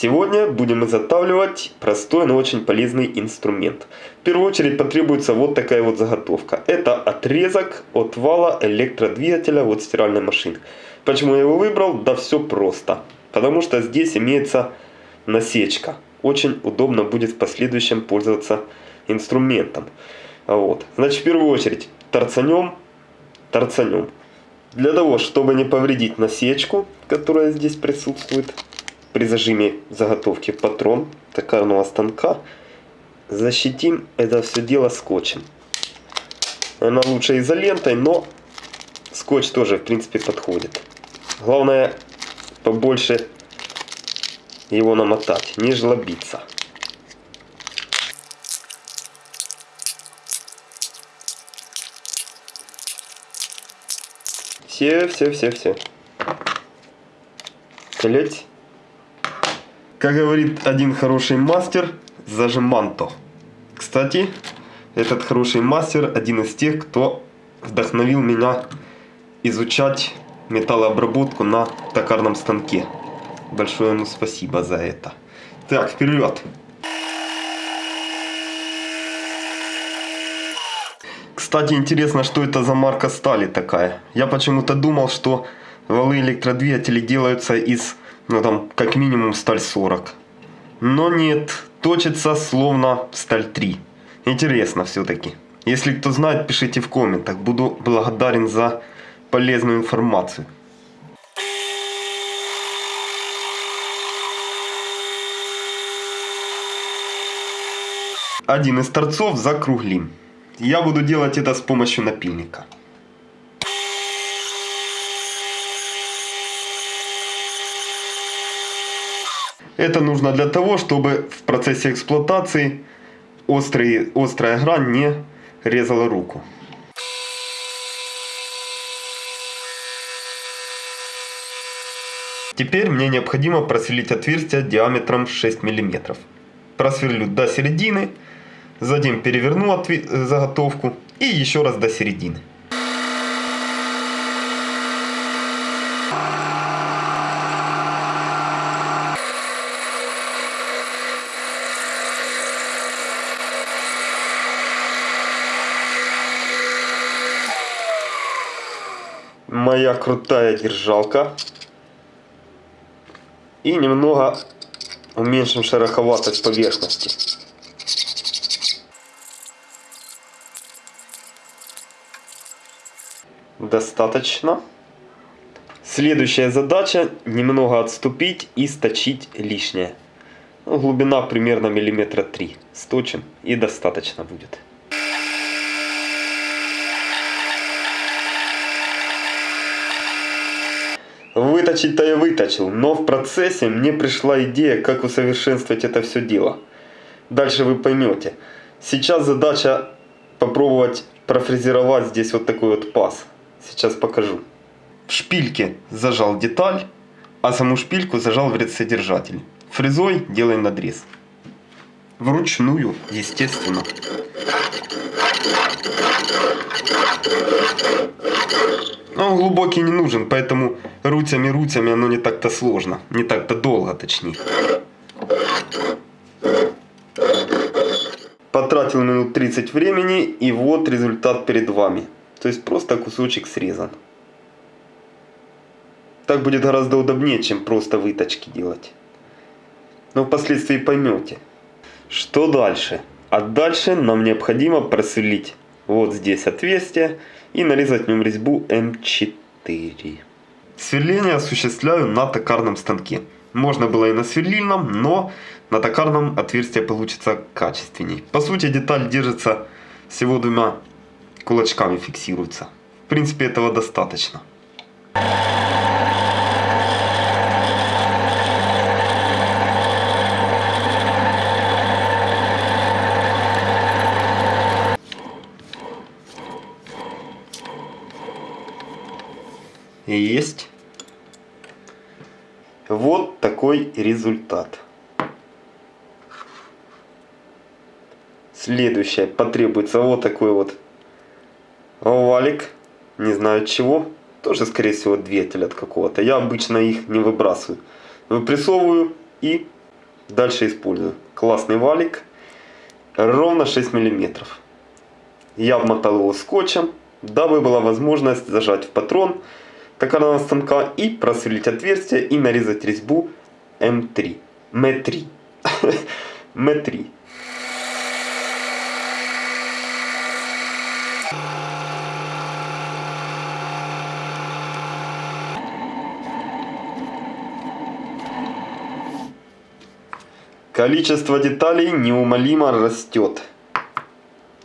Сегодня будем изготавливать простой, но очень полезный инструмент. В первую очередь потребуется вот такая вот заготовка. Это отрезок от вала электродвигателя от стиральной машины. Почему я его выбрал? Да все просто. Потому что здесь имеется насечка. Очень удобно будет в последующем пользоваться инструментом. Вот. Значит, в первую очередь торцанем, торцанем. Для того, чтобы не повредить насечку, которая здесь присутствует, при зажиме заготовки патрон токарного станка защитим это все дело скотчем. Она лучше изолентой, но скотч тоже в принципе подходит. Главное побольше его намотать, не жлобиться. Все, все, все, все. Колеть. Как говорит один хороший мастер, зажиманто. Кстати, этот хороший мастер один из тех, кто вдохновил меня изучать металлообработку на токарном станке. Большое ему спасибо за это. Так, вперед! Кстати, интересно, что это за марка стали такая. Я почему-то думал, что валы электродвигателей делаются из ну там как минимум сталь 40. Но нет, точится словно сталь 3. Интересно все-таки. Если кто знает, пишите в комментах. Буду благодарен за полезную информацию. Один из торцов закруглим. Я буду делать это с помощью напильника. Это нужно для того, чтобы в процессе эксплуатации острый, острая грань не резала руку. Теперь мне необходимо просверлить отверстие диаметром 6 мм. Просверлю до середины, затем переверну заготовку и еще раз до середины. Моя крутая держалка. И немного уменьшим шероховатость поверхности. Достаточно. Следующая задача немного отступить и сточить лишнее. Ну, глубина примерно миллиметра три. Сточим и достаточно будет. Выточить-то я выточил, но в процессе мне пришла идея, как усовершенствовать это все дело. Дальше вы поймете. Сейчас задача попробовать профрезеровать здесь вот такой вот паз. Сейчас покажу. В шпильке зажал деталь, а саму шпильку зажал в редсодержатель. Фрезой делаем надрез. Вручную, естественно. Он глубокий не нужен, поэтому руцами-руцами оно не так-то сложно. Не так-то долго, точнее. Потратил минут 30 времени, и вот результат перед вами. То есть просто кусочек срезан. Так будет гораздо удобнее, чем просто выточки делать. Но впоследствии поймете. Что дальше? А дальше нам необходимо просверлить вот здесь отверстие и нарезать в нем резьбу М4. Сверление осуществляю на токарном станке. Можно было и на сверлильном, но на токарном отверстие получится качественней. По сути деталь держится всего двумя кулачками фиксируется. В принципе этого достаточно. Есть. Вот такой результат. Следующее потребуется вот такой вот овалик. Не знаю чего. Тоже, скорее всего, двигатель от какого-то. Я обычно их не выбрасываю. Выпрессовываю и дальше использую. Классный валик, ровно 6 миллиметров. Я обмотал его скотчем, дабы была возможность зажать в патрон токарного станка и просверлить отверстие и нарезать резьбу М3. М3. М3. Количество деталей неумолимо растет.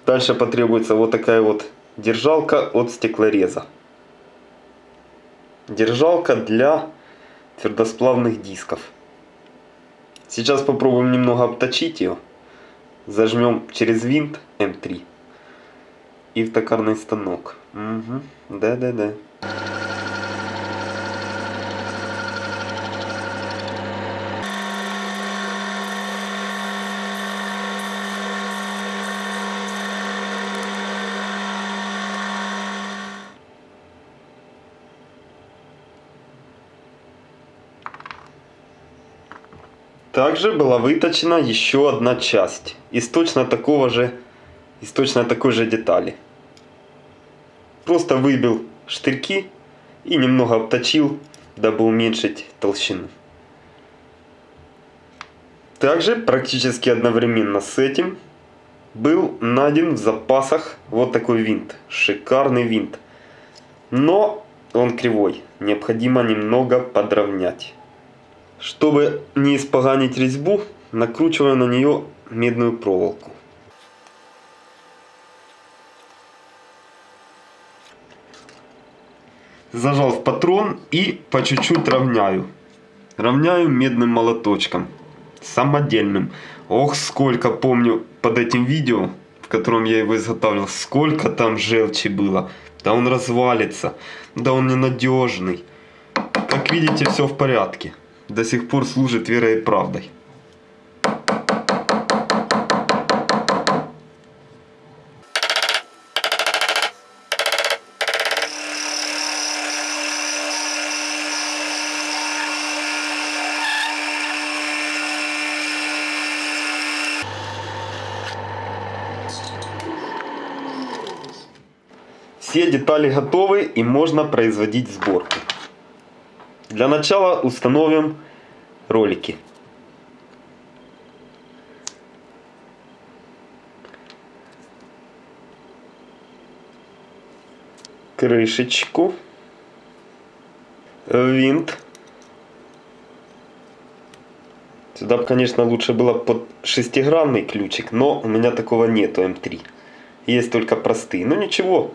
Дальше потребуется вот такая вот держалка от стеклореза. Держалка для твердосплавных дисков. Сейчас попробуем немного обточить ее. Зажмем через винт М3 и в токарный станок. Угу. Да-да-да. Также была выточена еще одна часть из точно такого же, из точно такой же детали. Просто выбил штырьки и немного обточил, дабы уменьшить толщину. Также практически одновременно с этим был найден в запасах вот такой винт. Шикарный винт. Но он кривой. Необходимо немного подровнять. Чтобы не испоганить резьбу, накручиваю на нее медную проволоку. Зажал в патрон и по чуть-чуть равняю. Равняю медным молоточком. Самодельным. Ох, сколько помню под этим видео, в котором я его изготавливал, сколько там желчи было. Да он развалится. Да он ненадежный. Как видите, все в порядке до сих пор служит верой и правдой. Все детали готовы и можно производить сборку. Для начала установим ролики. Крышечку. Винт. Сюда, конечно, лучше было под шестигранный ключик, но у меня такого нету М3. Есть только простые. Но ничего,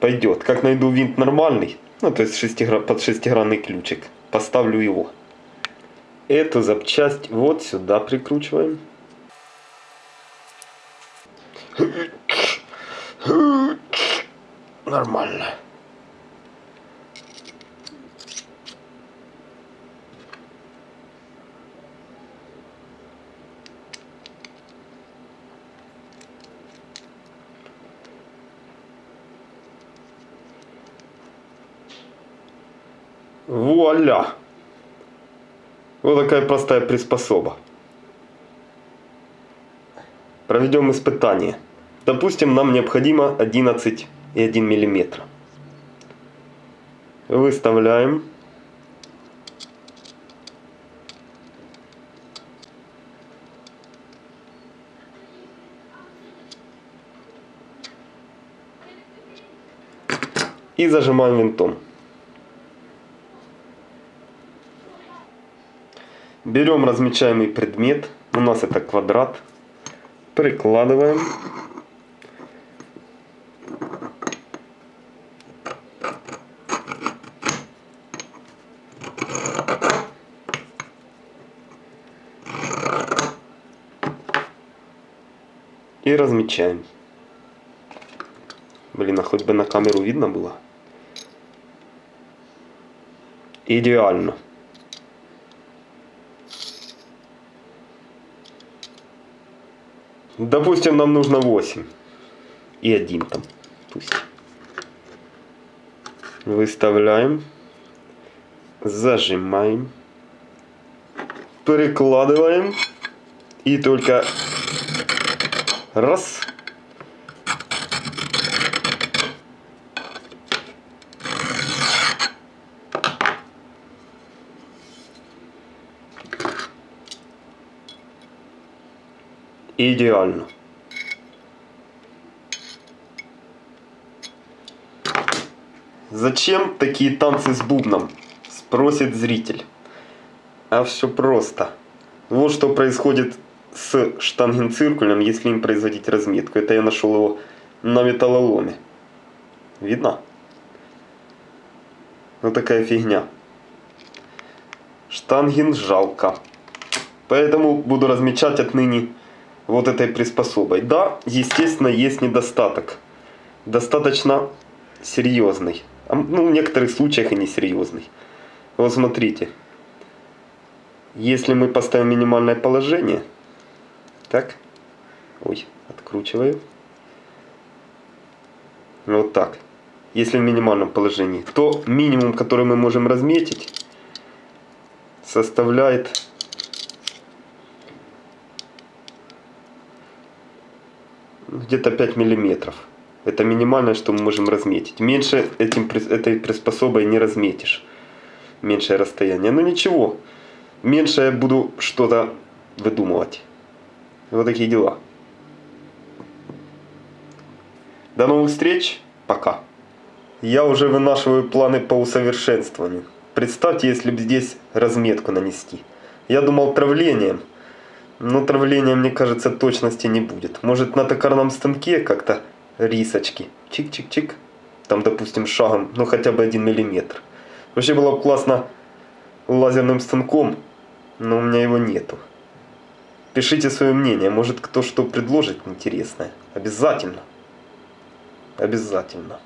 пойдет. Как найду винт нормальный, ну то есть шестигра... под шестигранный ключик, поставлю его. Эту запчасть вот сюда прикручиваем. Нормально. Вуаля! Вот такая простая приспособа. Проведем испытание. Допустим, нам необходимо 11,1 мм. Выставляем. И зажимаем винтом. Берем размечаемый предмет, у нас это квадрат, прикладываем. И размечаем. Блин, а хоть бы на камеру видно было. Идеально. Допустим, нам нужно 8. И один там. Пусть. Выставляем. Зажимаем. перекладываем. И только раз. Идеально. Зачем такие танцы с бубном? Спросит зритель. А все просто. Вот что происходит с штангенциркулем, если им производить разметку. Это я нашел его на металлоломе. Видно? Вот такая фигня. Штанген жалко. Поэтому буду размечать отныне вот этой приспособой. Да, естественно, есть недостаток. Достаточно серьезный. Ну, в некоторых случаях и несерьезный. Вот смотрите. Если мы поставим минимальное положение, так, ой, откручиваю. Вот так. Если в минимальном положении, то минимум, который мы можем разметить, составляет где-то 5 миллиметров. Это минимальное, что мы можем разметить. Меньше этим, этой приспособой не разметишь. Меньшее расстояние. Но ничего. Меньше я буду что-то выдумывать. Вот такие дела. До новых встреч. Пока. Я уже вынашиваю планы по усовершенствованию. Представьте, если бы здесь разметку нанести. Я думал травлением. Но травления, мне кажется, точности не будет. Может на токарном станке как-то рисочки. Чик-чик-чик. Там, допустим, шагом, ну хотя бы один миллиметр. Вообще было бы классно лазерным станком, но у меня его нету. Пишите свое мнение, может кто что предложит интересное. Обязательно. Обязательно.